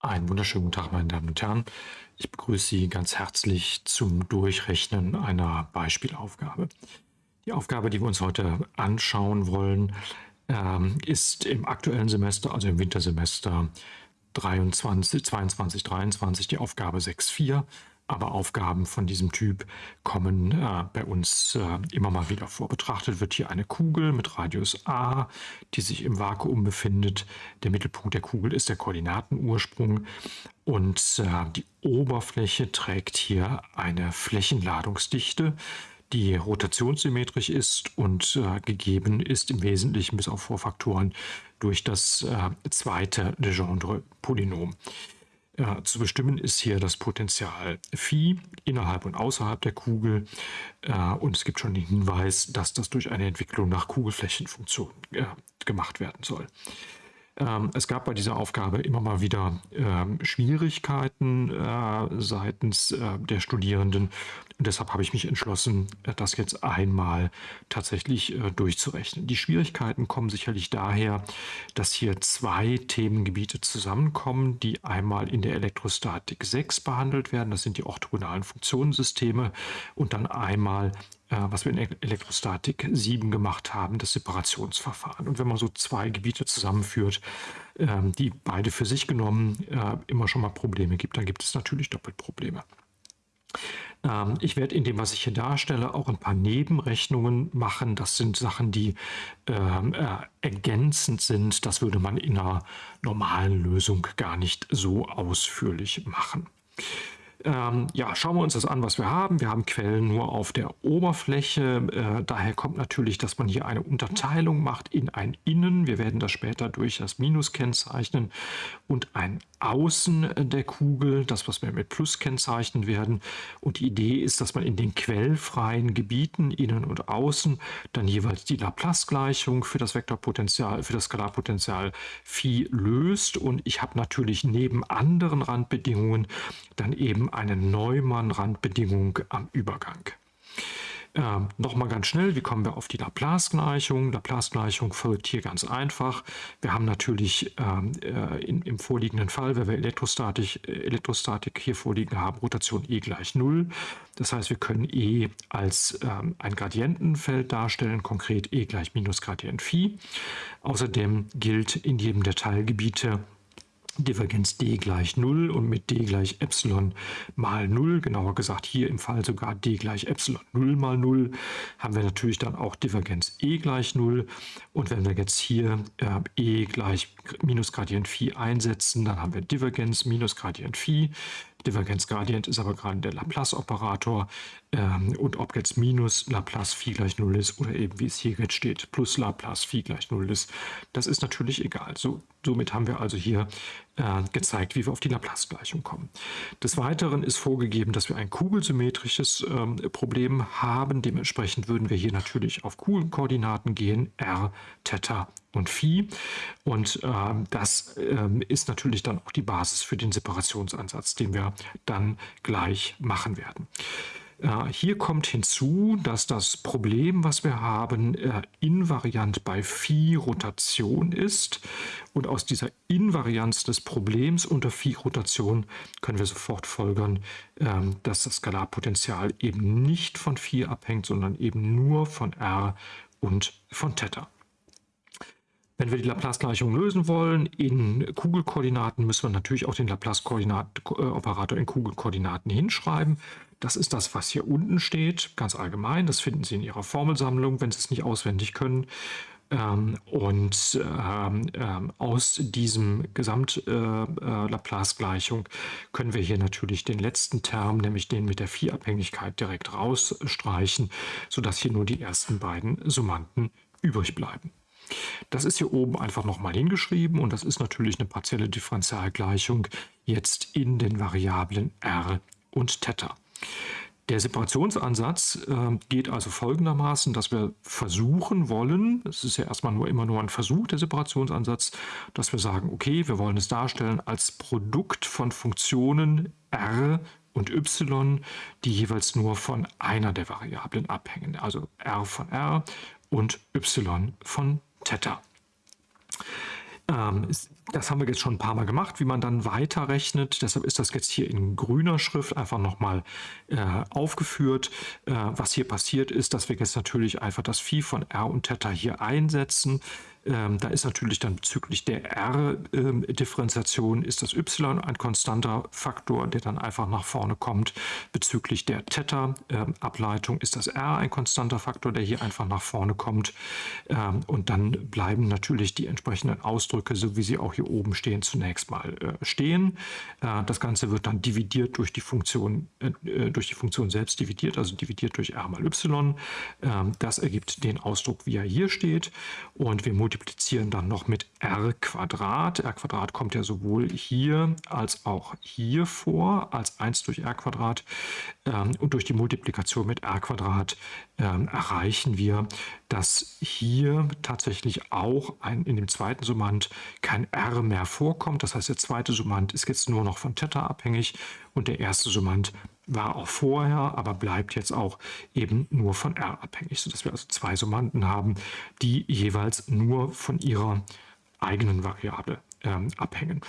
Einen wunderschönen guten Tag, meine Damen und Herren. Ich begrüße Sie ganz herzlich zum Durchrechnen einer Beispielaufgabe. Die Aufgabe, die wir uns heute anschauen wollen, ähm, ist im aktuellen Semester, also im Wintersemester 23, 22, 23, die Aufgabe 6.4 aber Aufgaben von diesem Typ kommen äh, bei uns äh, immer mal wieder vor. Betrachtet wird hier eine Kugel mit Radius a, die sich im Vakuum befindet. Der Mittelpunkt der Kugel ist der Koordinatenursprung und äh, die Oberfläche trägt hier eine Flächenladungsdichte, die rotationssymmetrisch ist und äh, gegeben ist im Wesentlichen bis auf Vorfaktoren durch das äh, zweite Legendre-Polynom. Ja, zu bestimmen ist hier das Potenzial Phi innerhalb und außerhalb der Kugel. Äh, und es gibt schon den Hinweis, dass das durch eine Entwicklung nach Kugelflächenfunktion äh, gemacht werden soll. Ähm, es gab bei dieser Aufgabe immer mal wieder ähm, Schwierigkeiten äh, seitens äh, der Studierenden. Und deshalb habe ich mich entschlossen, äh, das jetzt einmal tatsächlich durchzurechnen. Die Schwierigkeiten kommen sicherlich daher, dass hier zwei Themengebiete zusammenkommen, die einmal in der Elektrostatik 6 behandelt werden. Das sind die orthogonalen Funktionensysteme und dann einmal äh, was wir in Elektrostatik 7 gemacht haben, das Separationsverfahren. Und wenn man so zwei Gebiete zusammenführt, ähm, die beide für sich genommen äh, immer schon mal Probleme gibt, dann gibt es natürlich doppelt Probleme. Ähm, ich werde in dem, was ich hier darstelle, auch ein paar Nebenrechnungen machen. Das sind Sachen, die ähm, äh, ergänzend sind. Das würde man in einer normalen Lösung gar nicht so ausführlich machen. Ähm, ja, schauen wir uns das an, was wir haben. Wir haben Quellen nur auf der Oberfläche. Äh, daher kommt natürlich, dass man hier eine Unterteilung macht in ein Innen. Wir werden das später durch das Minus kennzeichnen und ein Außen der Kugel, das was wir mit Plus kennzeichnen werden. Und die Idee ist, dass man in den quellfreien Gebieten Innen und Außen dann jeweils die Laplace-Gleichung für das Vektorpotential, für das Skalarpotential Phi löst. Und ich habe natürlich neben anderen Randbedingungen dann eben eine Neumann-Randbedingung am Übergang. Ähm, Nochmal ganz schnell, wie kommen wir auf die Laplace-Gleichung? Laplace-Gleichung folgt hier ganz einfach. Wir haben natürlich ähm, äh, in, im vorliegenden Fall, wenn wir Elektrostatik, äh, Elektrostatik hier vorliegen haben, Rotation E gleich 0. Das heißt, wir können E als ähm, ein Gradientenfeld darstellen, konkret E gleich minus Gradient Phi. Außerdem gilt in jedem der Teilgebiete Divergenz d gleich 0 und mit d gleich Epsilon mal 0, genauer gesagt hier im Fall sogar d gleich Epsilon 0 mal 0, haben wir natürlich dann auch Divergenz e gleich 0. Und wenn wir jetzt hier äh, e gleich minus Gradient Phi einsetzen, dann haben wir Divergenz minus Gradient Phi. Divergenzgradient ist aber gerade der Laplace-Operator. Ähm, und ob jetzt minus Laplace Phi gleich 0 ist oder eben wie es hier jetzt steht, plus Laplace Phi gleich 0 ist, das ist natürlich egal. So, somit haben wir also hier äh, gezeigt, wie wir auf die Laplace-Gleichung kommen. Des Weiteren ist vorgegeben, dass wir ein kugelsymmetrisches ähm, Problem haben. Dementsprechend würden wir hier natürlich auf Kugelkoordinaten gehen, r, Theta und Phi. Und äh, das äh, ist natürlich dann auch die Basis für den Separationsansatz, den wir dann gleich machen werden. Äh, hier kommt hinzu, dass das Problem, was wir haben, äh, invariant bei Phi-Rotation ist. Und aus dieser Invarianz des Problems unter Phi-Rotation können wir sofort folgern, ähm, dass das Skalarpotential eben nicht von Phi abhängt, sondern eben nur von R und von Theta. Wenn wir die Laplace-Gleichung lösen wollen in Kugelkoordinaten, müssen wir natürlich auch den Laplace-Operator in Kugelkoordinaten hinschreiben. Das ist das, was hier unten steht, ganz allgemein. Das finden Sie in Ihrer Formelsammlung, wenn Sie es nicht auswendig können. Ähm, und ähm, ähm, aus diesem Gesamt-Laplace-Gleichung äh, äh, können wir hier natürlich den letzten Term, nämlich den mit der Phi-Abhängigkeit, direkt rausstreichen, sodass hier nur die ersten beiden Summanden übrig bleiben. Das ist hier oben einfach nochmal hingeschrieben und das ist natürlich eine partielle Differentialgleichung jetzt in den Variablen r und Theta. Der Separationsansatz äh, geht also folgendermaßen, dass wir versuchen wollen, es ist ja erstmal nur immer nur ein Versuch, der Separationsansatz, dass wir sagen, okay, wir wollen es darstellen als Produkt von Funktionen r und y, die jeweils nur von einer der Variablen abhängen, also r von r und y von Theta. Ähm, das haben wir jetzt schon ein paar Mal gemacht, wie man dann weiterrechnet. Deshalb ist das jetzt hier in grüner Schrift einfach nochmal äh, aufgeführt. Äh, was hier passiert ist, dass wir jetzt natürlich einfach das Phi von R und Theta hier einsetzen. Ähm, da ist natürlich dann bezüglich der R-Differentiation ist das Y ein konstanter Faktor, der dann einfach nach vorne kommt. Bezüglich der Theta-Ableitung ist das R ein konstanter Faktor, der hier einfach nach vorne kommt. Ähm, und dann bleiben natürlich die entsprechenden Ausdrücke, so wie sie auch hier oben stehen, zunächst mal äh, stehen. Äh, das Ganze wird dann dividiert durch die Funktion, äh, durch die Funktion selbst dividiert, also dividiert durch R mal Y. Ähm, das ergibt den Ausdruck, wie er hier steht. Und wir multiplizieren multiplizieren dann noch mit r Quadrat. r Quadrat kommt ja sowohl hier als auch hier vor, als 1 durch r Quadrat. Ähm, und durch die Multiplikation mit r Quadrat ähm, erreichen wir, dass hier tatsächlich auch ein, in dem zweiten Summand kein r mehr vorkommt. Das heißt, der zweite Summand ist jetzt nur noch von Theta abhängig und der erste Summand war auch vorher, aber bleibt jetzt auch eben nur von R abhängig, sodass wir also zwei Summanden haben, die jeweils nur von ihrer eigenen Variable ähm, abhängen.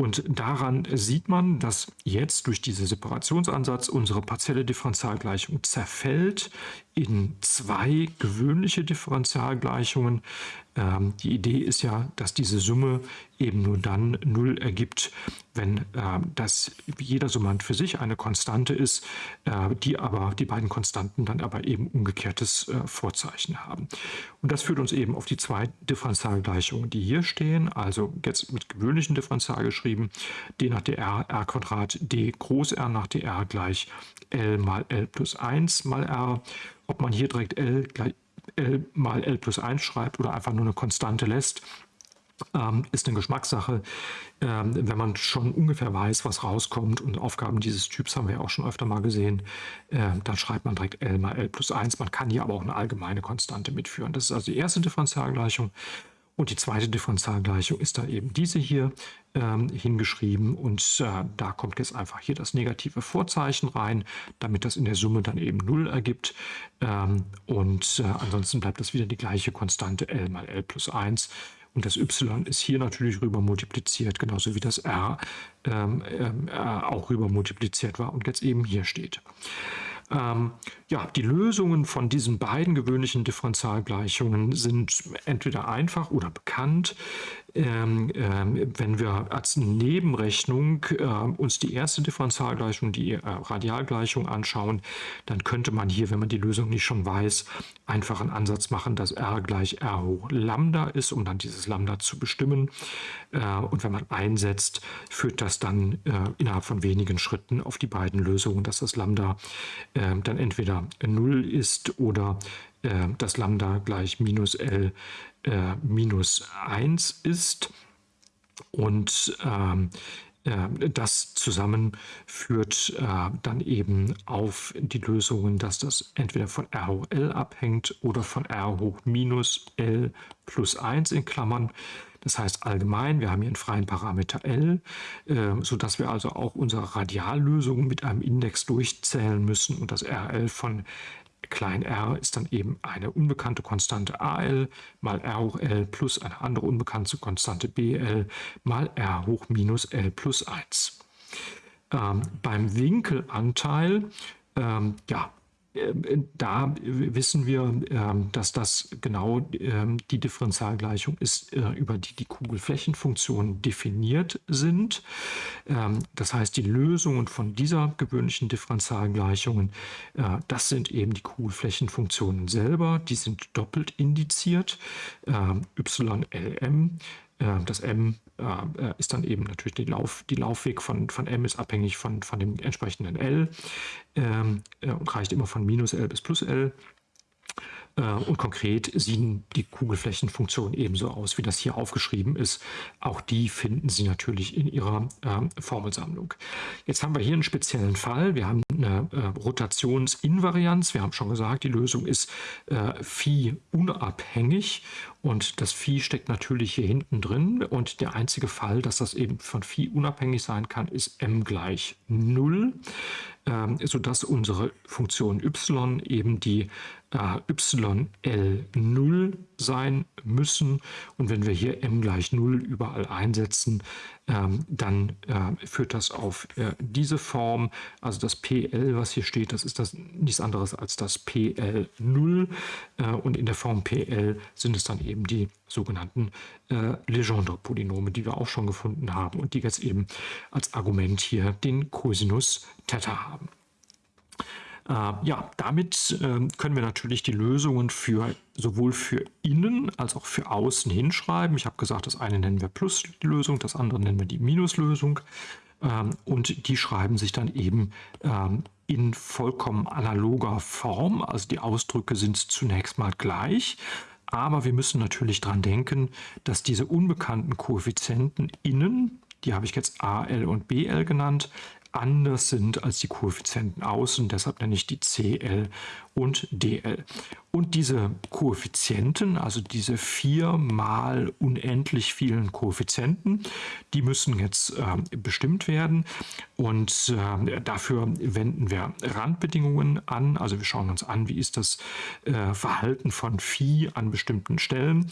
Und daran sieht man, dass jetzt durch diesen Separationsansatz unsere partielle Differentialgleichung zerfällt in zwei gewöhnliche Differentialgleichungen. Ähm, die Idee ist ja, dass diese Summe eben nur dann Null ergibt, wenn äh, das jeder Summand für sich eine Konstante ist, äh, die aber die beiden Konstanten dann aber eben umgekehrtes äh, Vorzeichen haben. Und das führt uns eben auf die zwei Differentialgleichungen, die hier stehen, also jetzt mit gewöhnlichen Differential geschrieben, d nach dr, r Quadrat, d groß R nach dr gleich L mal L plus 1 mal R. Ob man hier direkt L, gleich L mal L plus 1 schreibt oder einfach nur eine Konstante lässt, ähm, ist eine Geschmackssache. Ähm, wenn man schon ungefähr weiß, was rauskommt und Aufgaben dieses Typs haben wir ja auch schon öfter mal gesehen, äh, dann schreibt man direkt L mal L plus 1. Man kann hier aber auch eine allgemeine Konstante mitführen. Das ist also die erste Differentialgleichung. Und die zweite Differentialgleichung ist dann eben diese hier hingeschrieben und äh, da kommt jetzt einfach hier das negative Vorzeichen rein, damit das in der Summe dann eben 0 ergibt. Ähm, und äh, ansonsten bleibt das wieder die gleiche Konstante L mal L plus 1. Und das y ist hier natürlich rüber multipliziert, genauso wie das r ähm, äh, auch rüber multipliziert war und jetzt eben hier steht. Ähm, ja, die Lösungen von diesen beiden gewöhnlichen Differentialgleichungen sind entweder einfach oder bekannt. Ähm, ähm, wenn wir als Nebenrechnung äh, uns die erste Differentialgleichung, die äh, Radialgleichung anschauen, dann könnte man hier, wenn man die Lösung nicht schon weiß, einfach einen Ansatz machen, dass r gleich r hoch Lambda ist, um dann dieses Lambda zu bestimmen. Äh, und wenn man einsetzt, führt das dann äh, innerhalb von wenigen Schritten auf die beiden Lösungen, dass das Lambda äh, dann entweder 0 ist oder äh, das Lambda gleich minus L äh, minus 1 ist. Und ähm, äh, das zusammen führt äh, dann eben auf die Lösungen, dass das entweder von R hoch L abhängt oder von R hoch minus L plus 1 in Klammern. Das heißt allgemein, wir haben hier einen freien Parameter L, äh, sodass wir also auch unsere Radiallösung mit einem Index durchzählen müssen und das RL von klein r ist dann eben eine unbekannte Konstante al mal r hoch l plus eine andere unbekannte Konstante bl mal r hoch minus l plus 1. Ähm, beim Winkelanteil ähm, ja, da wissen wir, ähm, dass das genau ähm, die Differentialgleichung ist, äh, über die die Kugelflächenfunktionen definiert sind. Das heißt, die Lösungen von dieser gewöhnlichen Differentialgleichungen, äh, das sind eben die Kugelflächenfunktionen selber. Die sind doppelt indiziert. YLM äh, das M äh, ist dann eben natürlich die, Lauf, die Laufweg von, von M ist abhängig von, von dem entsprechenden L ähm, äh, und reicht immer von minus L bis plus L. Äh, und konkret sehen die Kugelflächenfunktionen ebenso aus, wie das hier aufgeschrieben ist. Auch die finden Sie natürlich in Ihrer äh, Formelsammlung. Jetzt haben wir hier einen speziellen Fall. Wir haben eine äh, Rotationsinvarianz. Wir haben schon gesagt, die Lösung ist äh, Phi unabhängig und das Phi steckt natürlich hier hinten drin. Und der einzige Fall, dass das eben von Phi unabhängig sein kann, ist m gleich 0 ähm, sodass unsere Funktion y eben die YL0 sein müssen. Und wenn wir hier m gleich 0 überall einsetzen, ähm, dann äh, führt das auf äh, diese Form. Also das PL, was hier steht, das ist das nichts anderes als das PL0. Äh, und in der Form PL sind es dann eben die sogenannten äh, Legendre-Polynome, die wir auch schon gefunden haben und die jetzt eben als Argument hier den Cosinus Theta haben. Äh, ja, damit äh, können wir natürlich die Lösungen für sowohl für innen als auch für außen hinschreiben. Ich habe gesagt, das eine nennen wir Plus-Lösung, das andere nennen wir die Minuslösung. Ähm, und die schreiben sich dann eben ähm, in vollkommen analoger Form. Also die Ausdrücke sind zunächst mal gleich. Aber wir müssen natürlich daran denken, dass diese unbekannten Koeffizienten innen, die habe ich jetzt a, l und bl genannt, anders sind als die Koeffizienten außen, deshalb nenne ich die CL und DL. Und diese Koeffizienten, also diese viermal unendlich vielen Koeffizienten, die müssen jetzt äh, bestimmt werden und äh, dafür wenden wir Randbedingungen an. Also wir schauen uns an, wie ist das äh, Verhalten von Phi an bestimmten Stellen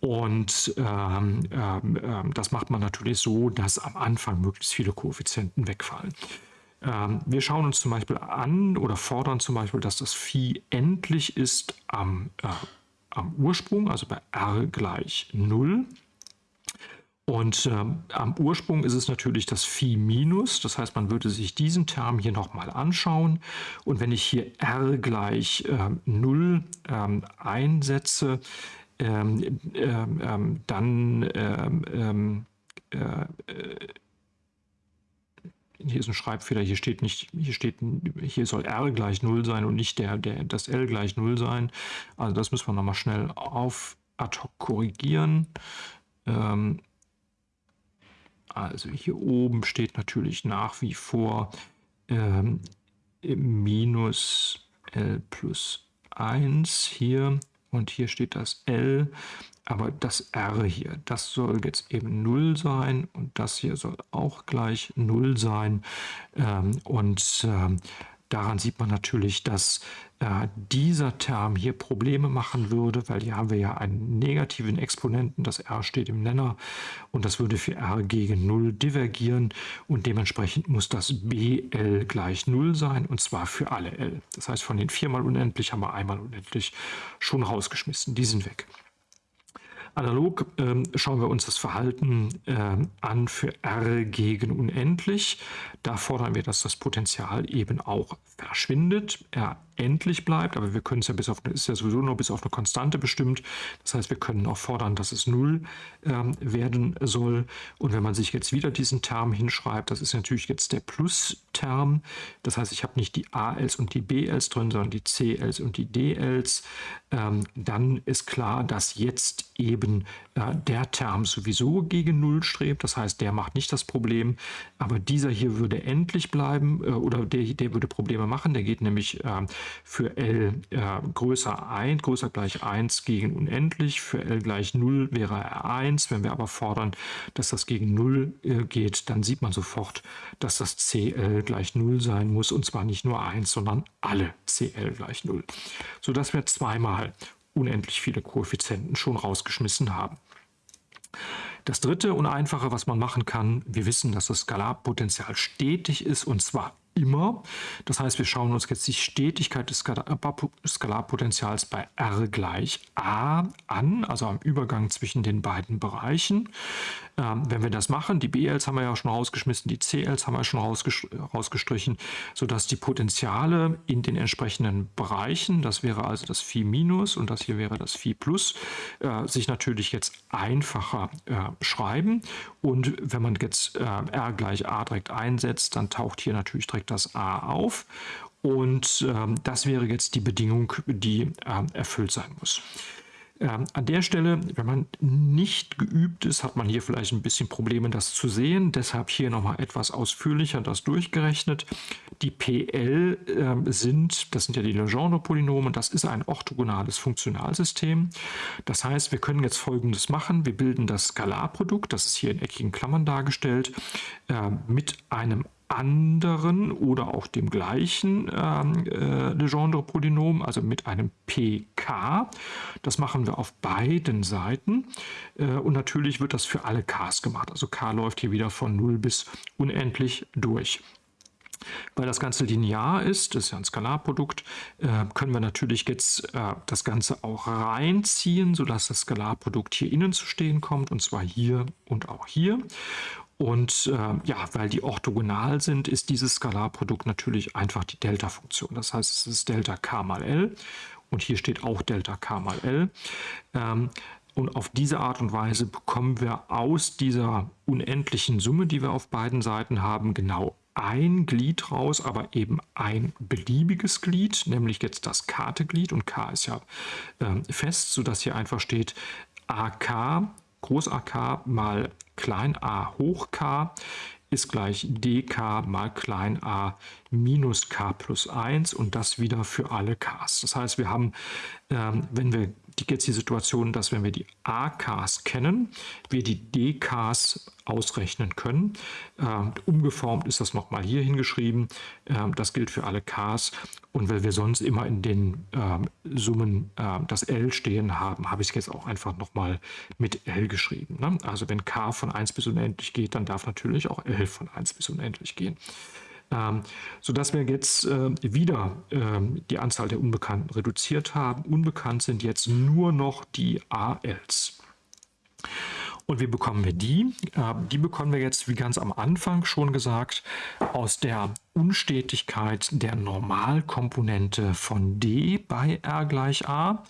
und ähm, ähm, ähm, das macht man natürlich so, dass am Anfang möglichst viele Koeffizienten wegfallen. Ähm, wir schauen uns zum Beispiel an oder fordern zum Beispiel, dass das Phi endlich ist am, äh, am Ursprung, also bei r gleich 0. Und ähm, am Ursprung ist es natürlich das Phi minus, das heißt, man würde sich diesen Term hier nochmal anschauen. Und wenn ich hier r gleich äh, 0 ähm, einsetze, ähm, ähm, ähm, dann ähm, ähm, äh, äh, hier ist ein Schreibfehler, hier steht nicht, hier steht, hier soll r gleich 0 sein und nicht der, der, das l gleich 0 sein. Also das müssen wir nochmal schnell auf ad hoc korrigieren. Ähm, also hier oben steht natürlich nach wie vor ähm, minus l plus 1 hier und hier steht das L, aber das R hier, das soll jetzt eben 0 sein und das hier soll auch gleich 0 sein. Ähm, und ähm, daran sieht man natürlich, dass äh, dieser Term hier Probleme machen würde, weil hier haben wir ja einen negativen Exponenten, das r steht im Nenner und das würde für r gegen 0 divergieren und dementsprechend muss das bl gleich 0 sein und zwar für alle l. Das heißt, von den viermal unendlich haben wir einmal unendlich schon rausgeschmissen, die sind weg. Analog ähm, schauen wir uns das Verhalten ähm, an für R gegen unendlich. Da fordern wir, dass das Potenzial eben auch verschwindet, R endlich bleibt, aber wir können es ja bis auf, ist ja sowieso nur bis auf eine Konstante bestimmt. Das heißt, wir können auch fordern, dass es 0 ähm, werden soll. Und wenn man sich jetzt wieder diesen Term hinschreibt, das ist natürlich jetzt der Plus-Term. Das heißt, ich habe nicht die ALs und die BLs drin, sondern die CLs und die DLs. Ähm, dann ist klar, dass jetzt eben äh, der Term sowieso gegen 0 strebt. Das heißt, der macht nicht das Problem, aber dieser hier würde endlich bleiben äh, oder der, der würde Probleme machen. Der geht nämlich äh, für L äh, größer 1, größer gleich 1 gegen unendlich. Für L gleich 0 wäre er 1. Wenn wir aber fordern, dass das gegen 0 äh, geht, dann sieht man sofort, dass das CL gleich 0 sein muss. Und zwar nicht nur 1, sondern alle CL gleich 0. Sodass wir zweimal unendlich viele Koeffizienten schon rausgeschmissen haben. Das dritte und einfache, was man machen kann, wir wissen, dass das Skalarpotenzial stetig ist und zwar immer. Das heißt, wir schauen uns jetzt die Stetigkeit des Skalarpotenzials bei R gleich A an, also am Übergang zwischen den beiden Bereichen. Ähm, wenn wir das machen, die BLs haben wir ja schon rausgeschmissen, die CLs haben wir schon rausgestrichen, sodass die Potenziale in den entsprechenden Bereichen, das wäre also das Phi minus und das hier wäre das Phi plus, äh, sich natürlich jetzt einfacher äh, schreiben. Und wenn man jetzt äh, R gleich A direkt einsetzt, dann taucht hier natürlich direkt das A auf. Und ähm, das wäre jetzt die Bedingung, die äh, erfüllt sein muss. Ähm, an der Stelle, wenn man nicht geübt ist, hat man hier vielleicht ein bisschen Probleme, das zu sehen. Deshalb hier nochmal etwas ausführlicher das durchgerechnet. Die PL äh, sind, das sind ja die Legendre-Polynome, das ist ein orthogonales Funktionalsystem. Das heißt, wir können jetzt Folgendes machen. Wir bilden das Skalarprodukt, das ist hier in eckigen Klammern dargestellt, äh, mit einem anderen oder auch dem gleichen ähm, äh, Legendre-Polynom, also mit einem pk. Das machen wir auf beiden Seiten äh, und natürlich wird das für alle k's gemacht. Also k läuft hier wieder von 0 bis unendlich durch. Weil das Ganze linear ist, das ist ja ein Skalarprodukt, äh, können wir natürlich jetzt äh, das Ganze auch reinziehen, sodass das Skalarprodukt hier innen zu stehen kommt, und zwar hier und auch hier. Und äh, ja, weil die orthogonal sind, ist dieses Skalarprodukt natürlich einfach die Delta-Funktion. Das heißt, es ist Delta k mal L und hier steht auch Delta k mal L. Ähm, und auf diese Art und Weise bekommen wir aus dieser unendlichen Summe, die wir auf beiden Seiten haben, genau ein Glied raus, aber eben ein beliebiges Glied, nämlich jetzt das Karteglied und k ist ja äh, fest, sodass hier einfach steht AK, Groß AK mal klein a hoch k ist gleich dk mal klein a minus k plus 1 und das wieder für alle k's. Das heißt, wir haben, ähm, wenn wir die, jetzt die Situation, dass wenn wir die AKs kennen, wir die DKs ausrechnen können. Ähm, umgeformt ist das nochmal hier hingeschrieben. Ähm, das gilt für alle Ks. Und weil wir sonst immer in den ähm, Summen äh, das L stehen haben, habe ich es jetzt auch einfach nochmal mit L geschrieben. Ne? Also wenn K von 1 bis unendlich geht, dann darf natürlich auch L von 1 bis unendlich gehen. Ähm, sodass wir jetzt äh, wieder äh, die Anzahl der Unbekannten reduziert haben. Unbekannt sind jetzt nur noch die ALs. Und wie bekommen wir die? Äh, die bekommen wir jetzt, wie ganz am Anfang schon gesagt, aus der Unstetigkeit der Normalkomponente von d bei r gleich a.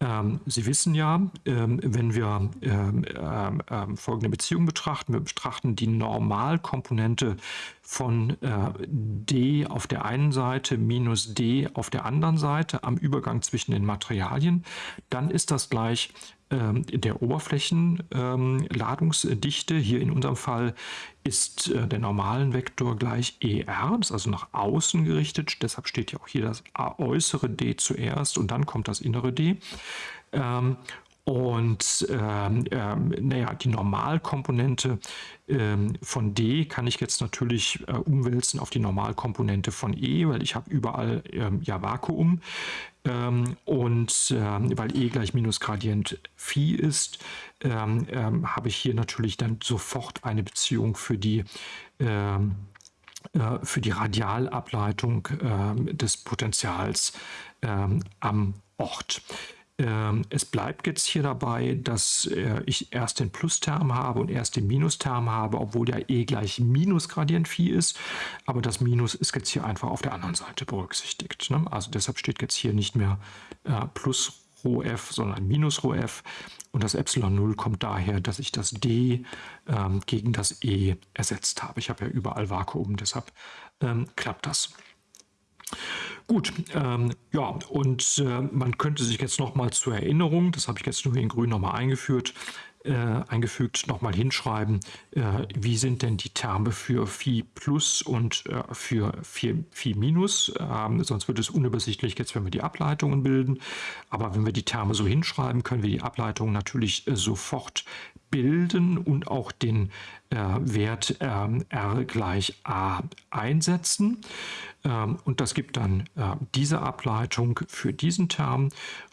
Ähm, Sie wissen ja, ähm, wenn wir ähm, folgende Beziehung betrachten, wir betrachten die Normalkomponente von äh, d auf der einen Seite minus d auf der anderen Seite am Übergang zwischen den Materialien, dann ist das gleich der Oberflächenladungsdichte. Ähm, Hier in unserem Fall ist äh, der normalen Vektor gleich ER, das ist also nach außen gerichtet. Deshalb steht ja auch hier das äußere D zuerst und dann kommt das innere D. Ähm, und ähm, ähm, naja, die Normalkomponente ähm, von D kann ich jetzt natürlich äh, umwälzen auf die Normalkomponente von E, weil ich habe überall ähm, ja Vakuum. Ähm, und ähm, weil E gleich Minusgradient Phi ist, habe ich hier natürlich dann sofort eine Beziehung für die äh, für die Radialableitung des Potentials am Ort. Ähm, es bleibt jetzt hier dabei, dass äh, ich erst den Plusterm habe und erst den Minusterm habe, obwohl ja e gleich Minusgradient Phi ist. Aber das Minus ist jetzt hier einfach auf der anderen Seite berücksichtigt. Ne? Also deshalb steht jetzt hier nicht mehr äh, plus Rho f, sondern minus Rho f. Und das Epsilon 0 kommt daher, dass ich das d ähm, gegen das e ersetzt habe. Ich habe ja überall Vakuum, deshalb ähm, klappt das. Gut, ähm, ja, und äh, man könnte sich jetzt nochmal zur Erinnerung, das habe ich jetzt nur in grün nochmal eingeführt, äh, eingefügt, nochmal hinschreiben, äh, wie sind denn die Terme für Phi plus und äh, für Phi, Phi minus. Ähm, sonst wird es unübersichtlich jetzt, wenn wir die Ableitungen bilden. Aber wenn wir die Terme so hinschreiben, können wir die Ableitungen natürlich äh, sofort bilden und auch den äh, Wert ähm, r gleich a einsetzen. Ähm, und das gibt dann äh, diese Ableitung für diesen Term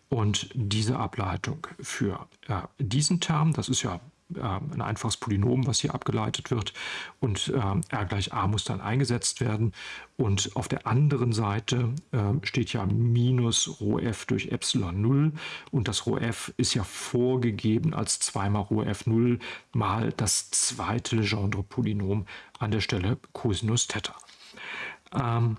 und diese Ableitung für äh, diesen Term. Das ist ja äh, ein einfaches Polynom, was hier abgeleitet wird und äh, r gleich a muss dann eingesetzt werden und auf der anderen Seite äh, steht ja minus ρf durch Epsilon 0 und das ρf ist ja vorgegeben als 2 mal ρf 0 mal das zweite Legendre-Polynom an der Stelle Cosinus Theta. Ähm,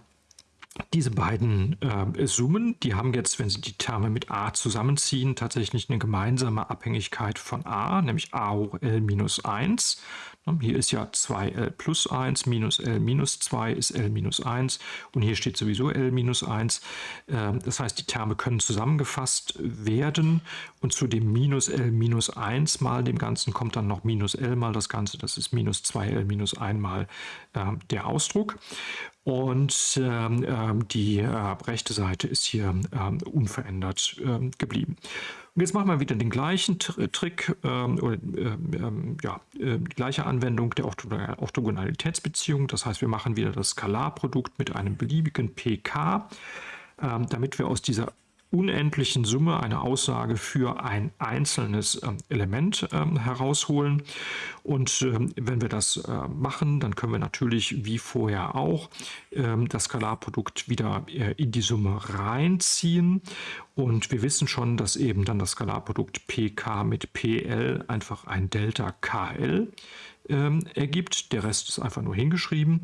diese beiden äh, Summen, die haben jetzt, wenn sie die Terme mit a zusammenziehen, tatsächlich eine gemeinsame Abhängigkeit von a, nämlich a hoch l minus 1. Hier ist ja 2l plus 1 minus l minus 2 ist l minus 1 und hier steht sowieso l minus 1. Ähm, das heißt, die Terme können zusammengefasst werden und zu dem minus l minus 1 mal dem Ganzen kommt dann noch minus l mal das Ganze. Das ist minus 2l minus 1 mal ähm, der Ausdruck. Und ähm, ähm, die äh, rechte Seite ist hier ähm, unverändert ähm, geblieben. Und jetzt machen wir wieder den gleichen Trick, ähm, oder, ähm, ja, äh, die gleiche Anwendung der Orthogonalitätsbeziehung. Das heißt, wir machen wieder das Skalarprodukt mit einem beliebigen pk, damit wir aus dieser unendlichen Summe eine Aussage für ein einzelnes ähm, Element ähm, herausholen. Und ähm, wenn wir das äh, machen, dann können wir natürlich wie vorher auch das Skalarprodukt wieder äh, in die Summe reinziehen. Und wir wissen schon, dass eben dann das Skalarprodukt pk mit pl einfach ein Delta kl ähm, ergibt. Der Rest ist einfach nur hingeschrieben.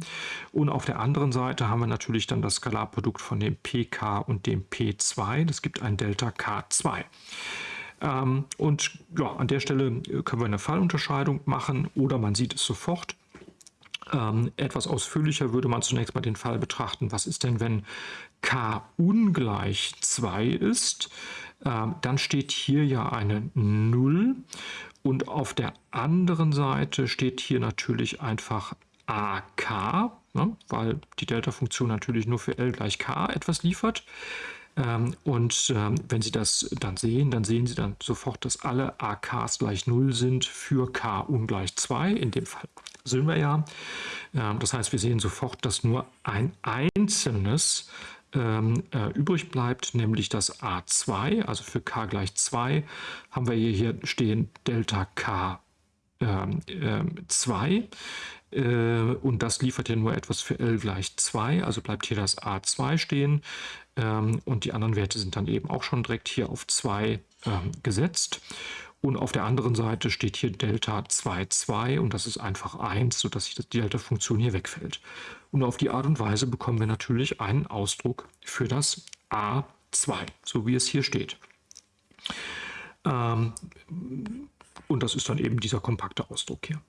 Und auf der anderen Seite haben wir natürlich dann das Skalarprodukt von dem pk und dem p2. Das gibt ein Delta k2. Ähm, und ja, an der Stelle können wir eine Fallunterscheidung machen oder man sieht es sofort. Ähm, etwas ausführlicher würde man zunächst mal den Fall betrachten, was ist denn, wenn k ungleich 2 ist? Ähm, dann steht hier ja eine 0 und auf der anderen Seite steht hier natürlich einfach AK, ne, weil die Delta-Funktion natürlich nur für L gleich K etwas liefert. Ähm, und ähm, wenn Sie das dann sehen, dann sehen Sie dann sofort, dass alle AKs gleich 0 sind für K ungleich 2. In dem Fall sind wir ja. Ähm, das heißt, wir sehen sofort, dass nur ein einzelnes ähm, äh, übrig bleibt, nämlich das A2, also für k gleich 2 haben wir hier, stehen Delta K ähm, äh, 2 und das liefert ja nur etwas für L gleich 2, also bleibt hier das A2 stehen und die anderen Werte sind dann eben auch schon direkt hier auf 2 ähm, gesetzt. Und auf der anderen Seite steht hier Delta 2, 2 und das ist einfach 1, sodass die Delta-Funktion hier wegfällt. Und auf die Art und Weise bekommen wir natürlich einen Ausdruck für das A2, so wie es hier steht. Ähm, und das ist dann eben dieser kompakte Ausdruck hier.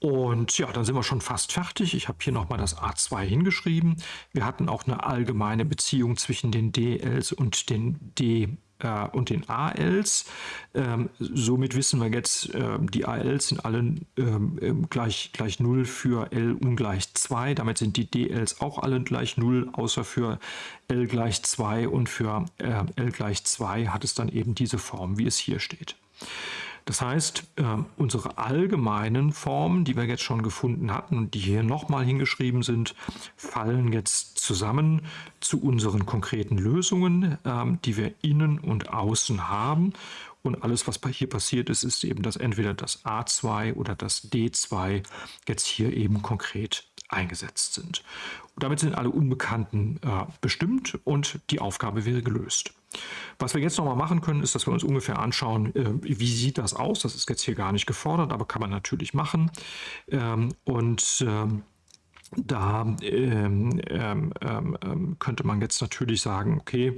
Und ja, dann sind wir schon fast fertig. Ich habe hier nochmal das A2 hingeschrieben. Wir hatten auch eine allgemeine Beziehung zwischen den DLs und den D äh, und den ALs. Ähm, somit wissen wir jetzt, äh, die ALs sind alle ähm, ähm gleich, gleich 0 für L ungleich 2. Damit sind die DLs auch alle gleich 0, außer für L gleich 2 und für äh, L gleich 2 hat es dann eben diese Form, wie es hier steht. Das heißt, äh, unsere allgemeinen Formen, die wir jetzt schon gefunden hatten und die hier nochmal hingeschrieben sind, fallen jetzt zusammen zu unseren konkreten Lösungen, äh, die wir innen und außen haben. Und alles, was hier passiert ist, ist eben, dass entweder das A2 oder das D2 jetzt hier eben konkret eingesetzt sind. Und damit sind alle Unbekannten äh, bestimmt und die Aufgabe wäre gelöst. Was wir jetzt noch mal machen können, ist, dass wir uns ungefähr anschauen, äh, wie sieht das aus. Das ist jetzt hier gar nicht gefordert, aber kann man natürlich machen. Ähm, und ähm, da ähm, ähm, ähm, könnte man jetzt natürlich sagen, okay,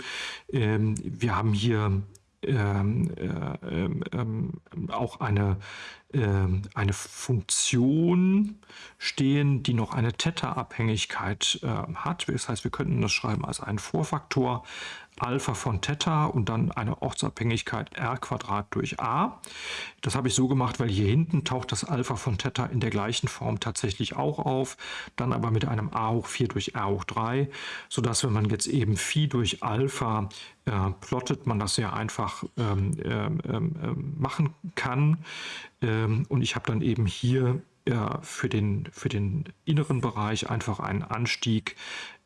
ähm, wir haben hier ähm, äh, ähm, auch eine, eine Funktion stehen, die noch eine Theta-Abhängigkeit äh, hat. Das heißt, wir könnten das schreiben als einen Vorfaktor Alpha von Theta und dann eine Ortsabhängigkeit r durch a. Das habe ich so gemacht, weil hier hinten taucht das Alpha von Theta in der gleichen Form tatsächlich auch auf, dann aber mit einem a hoch 4 durch r hoch 3, sodass wenn man jetzt eben Phi durch Alpha äh, plottet, man das sehr einfach ähm, ähm, ähm, machen kann. Ähm, und ich habe dann eben hier ja, für, den, für den inneren Bereich einfach einen Anstieg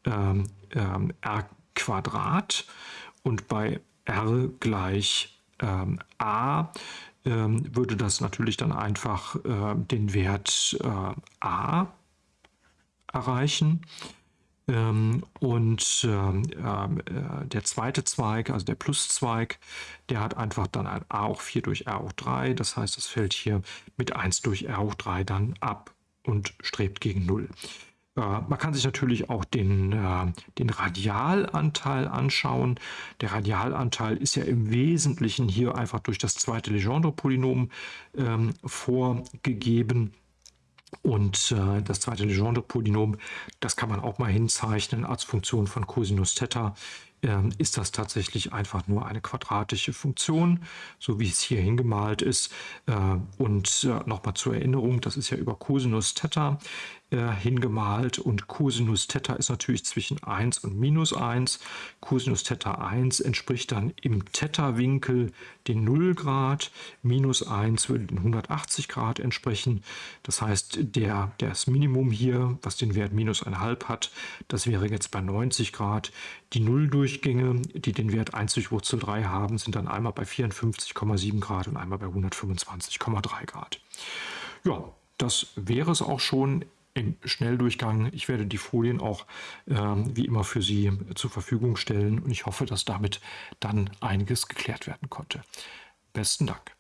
ähm, ähm, r Quadrat und bei r gleich ähm, a ähm, würde das natürlich dann einfach äh, den Wert äh, a erreichen. Ähm, und ähm, äh, der zweite Zweig, also der Pluszweig, der hat einfach dann ein a hoch 4 durch r hoch 3. Das heißt, das fällt hier mit 1 durch r hoch 3 dann ab und strebt gegen 0. Äh, man kann sich natürlich auch den, äh, den Radialanteil anschauen. Der Radialanteil ist ja im Wesentlichen hier einfach durch das zweite Legendre-Polynom ähm, vorgegeben. Und äh, das zweite Legendre-Polynom, das kann man auch mal hinzeichnen als Funktion von Cosinus Theta ähm, ist das tatsächlich einfach nur eine quadratische Funktion, so wie es hier hingemalt ist. Und nochmal zur Erinnerung, das ist ja über Cosinus Theta äh, hingemalt und Cosinus Theta ist natürlich zwischen 1 und minus 1. Cosinus Theta 1 entspricht dann im Theta-Winkel den 0 Grad, minus 1 würde den 180 Grad entsprechen. Das heißt, der, das Minimum hier, was den Wert minus 1,5 hat, das wäre jetzt bei 90 Grad. Die Nulldurchgänge, die den Wert 1 durch Wurzel 3 haben, sind dann einmal bei 54,7 Grad und einmal bei 125,3 Grad. Ja, das wäre es auch schon im Schnelldurchgang. Ich werde die Folien auch äh, wie immer für Sie zur Verfügung stellen und ich hoffe, dass damit dann einiges geklärt werden konnte. Besten Dank.